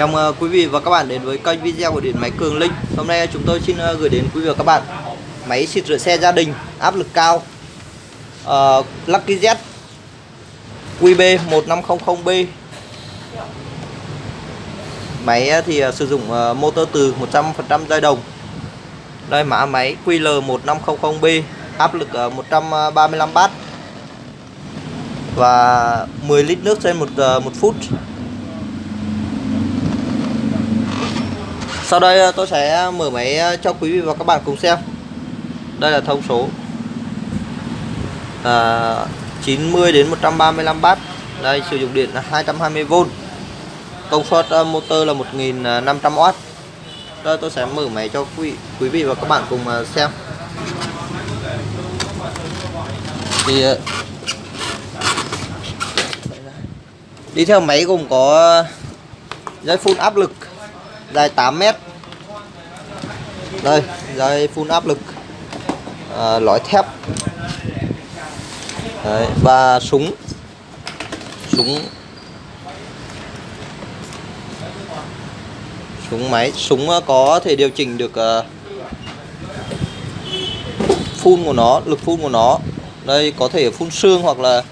Chào mừng quý vị và các bạn đến với kênh video của Điện Máy Cường Linh. Hôm nay chúng tôi xin ờ, gửi đến quý vị và các bạn Máy xịt rửa xe gia đình áp lực cao uh, Lucky Z QB1500B Máy thì sử dụng motor từ 100% dây đồng. Đây mã máy QL1500B áp lực 135 bát và 10 lít nước trên một một phút. Sau đây ờ, tôi sẽ mở máy ờ, cho quý vị và các bạn cùng xem. Đây là thông số ờ, à, 90 đến 135 bát. Đây sử dụng điện là 220V Công suất motor là 1500W Đây tôi sẽ mở máy cho quý, quý vị và các bạn cùng xem. Thì Đi theo máy gồm có dây phun áp lực dài 8 mét. Đây dây phun áp lực. À, lõi thép. Đấy, và súng. Súng. Súng máy. Súng ờ, có thể điều chỉnh được ờ, uh, phun của nó lực phun của nó. Đây có thể phun xương hoặc là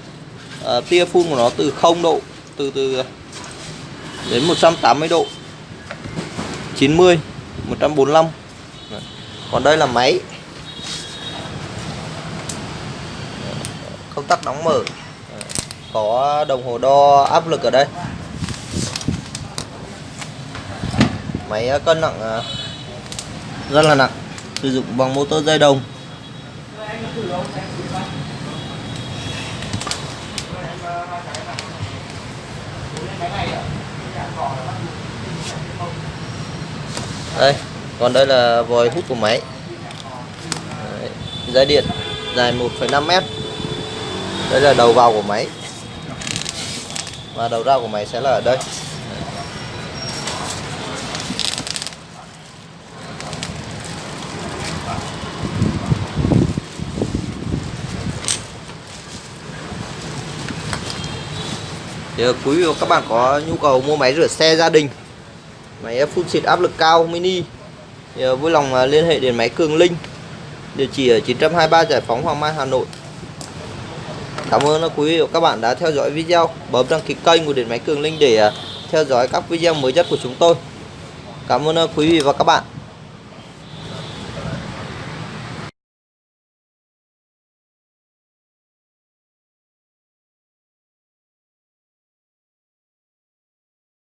uh, tia phun của nó từ 0 độ từ từ đến 180 độ. 90 145 còn đây là máy. Công tắc đóng mở. Có đồng hồ đo áp lực ở đây. Máy à, cân nặng à, rất là nặng. Sử dụng bằng motor dây đồng đây còn đây là vòi hút của máy. Đấy, dây điện dài 1,5 mét. Đây là đầu vào của máy. Và đầu ra của máy sẽ là ở đây. Thì ờ, quý vị và các bạn có nhu cầu mua máy rửa xe gia đình máy phun xịt áp lực cao, mini. Thì ờ, vui lòng ờ, liên hệ đến máy Cường Linh. Địa chỉ ở 923 Giải phóng Hoàng Mai, Hà Nội. Cảm ơn ờ, quý vị và các bạn đã theo dõi video. Bấm đăng ký kênh của Điện Máy Cường Linh để theo dõi các video mới nhất của chúng tôi. Cảm ơn quý vị và các bạn.